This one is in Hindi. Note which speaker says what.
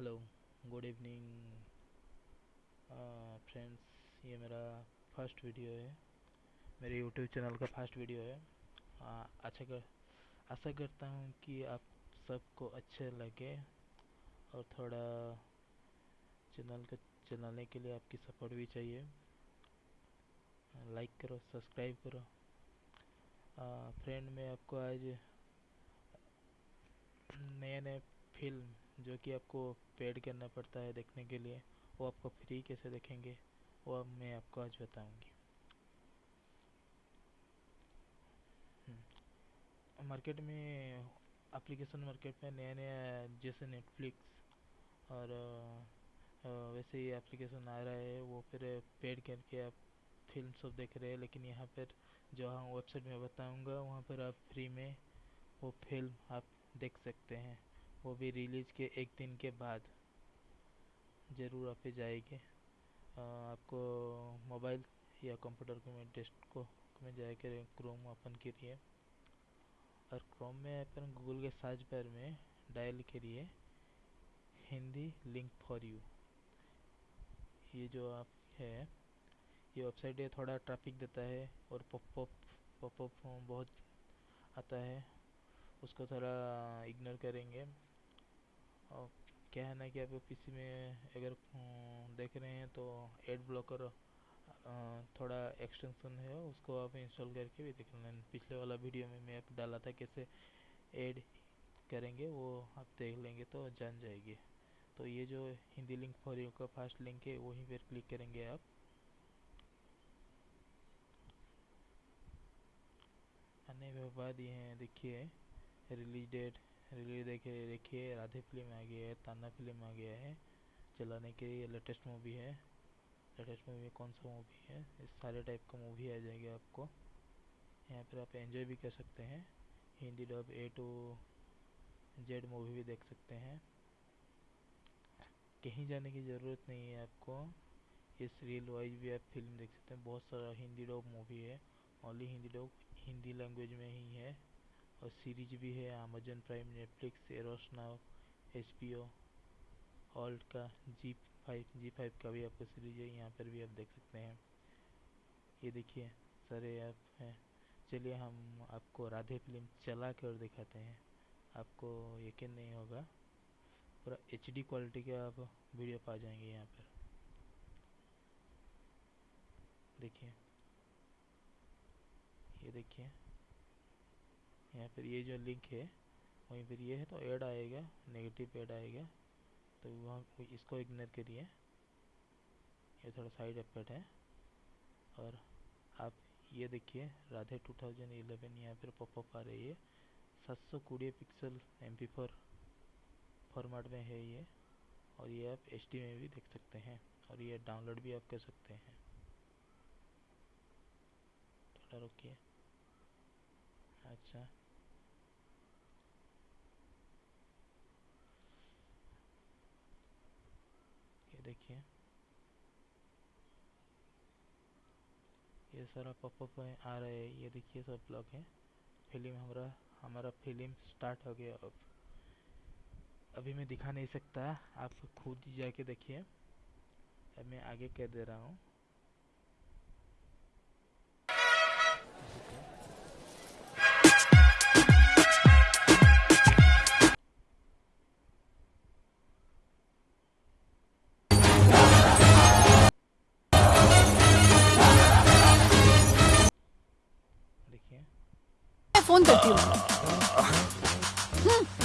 Speaker 1: हेलो गुड इवनिंग फ्रेंड्स ये मेरा फ़र्स्ट वीडियो है। मेरे यूट्यूब चैनल का फ़र्स्ट वीडियो है। अच्छा कर, आशा करता हूँ कि आप सबको अच्छे लगे और थोड़ा चैनल को, चलाने के लिए आपकी सपोर्ट भी चाहिए। लाइक करो सब्सक्राइब करो। फ्रेंड मैं आपको आज नए नए फ़िल्म जो कि आपको पेड करना पड़ता है देखने के लिए वो आपको फ्री कैसे देखेंगे वो अब मैं आपको आज बताऊँगी। मार्केट हम्म, में एप्लीकेशन मार्केट में नया नया जैसे नेटफ्लिक्स और वैसे ही एप्लीकेशन आ रहा है वो फिर पेड करके आप फ़िल्म सब देख रहे हैं लेकिन यहाँ पर जो हम वेबसाइट में बताऊँगा वहाँ पर आप फ्री में वो फ़िल्म आप देख सकते हैं। वो भी रिलीज़ के एक दिन के बाद। ज़रूर आप जाएँगे। आपको मोबाइल या कंप्यूटर को में, डेस्कटॉप में जाकर क्रोम ओपन करिए। और क्रोम में अपन गूगल के सर्च बार में डायल करिए, हिंदी लिंक फॉर यू। ये जो आप है, ये वेबसाइट है, थोड़ा ट्रैफ़िक देता है और पॉपअप पॉपअप बहुत आता है। उसको थोड़ा इग्नोर करेंगे। और क्या है ना कि आप पीसी में अगर देख रहे हैं तो एड ब्लॉकर थोड़ा एक्सटेंशन है, उसको आप इंस्टॉल करके भी देख लें। पिछले वाला वीडियो में मैं डाला था कैसे ऐड करेंगे, वो आप देख लेंगे तो जान जाएगी। तो ये जो हिंदी लिंक फॉर यू का फास्ट लिंक है, वहीं पर क्लिक करेंगे आप। आने के बाद ये देखिए रिलीज़ डेट रिलीज़ देखिए देखिए, राधे फ़िल्म आ गया है ताना फ़िल्म आ गया है, चलाने के लिए लेटेस्ट मूवी है। लेटेस्ट मूवी में कौन सा मूवी है? इस सारे टाइप का मूवी आ जाएगा आपको। यहाँ पर आप एंजॉय भी कर सकते हैं। Hindi dub A to Z movie भी देख सकते हैं। कहीं जाने की ज़रूरत नहीं है आपको। इस रील वाइज भी आप फ़िल्म देख सकते हैं। बहुत सारा हिंदी डब मूवी है। Only Hindi dub Hindi language में ही है। और सीरीज़ भी है Amazon Prime Netflix Eros Now H B O Alt का जी फाइव जी फाइव का भी आपको सीरीज़ है, यहाँ पर भी आप देख सकते हैं। ये देखिए, सारे ऐप हैं। चलिए हम आपको राधे फ़िल्म चला कर दिखाते हैं। आपको यकीन नहीं होगा, पूरा एच डी क्वालिटी के आप वीडियो पा जाएँगे यहाँ पर। देखिए, ये देखिए। यहाँ पर ये जो लिंक है, वहीं पर ये है तो ऐड आएगा नेगेटिव ऐड आएगा तो वहाँ इसको इग्नोर करिए। ये थोड़ा साइड इफ़ेक्ट है। और आप ये देखिए, राधे 2011 यहाँ पर पॉपअप आ रही है। सात सौ कोड़े pixel M P four format में है ये, और ये आप एचडी में भी देख सकते हैं, और ये डाउनलोड भी आप कर सकते हैं। थोड़ा रुकिए। अच्छा। देखिए। ये सारा पॉपअप आ रहा है। ये देखिए सब ब्लॉग है। फ़िल्म हमारा हमारा फ़िल्म स्टार्ट हो गया। अब, अभी मैं दिखा नहीं सकता। आप खुद जाके देखिए। अब मैं आगे कह दे रहा हूँ।
Speaker 2: 本だけは。うん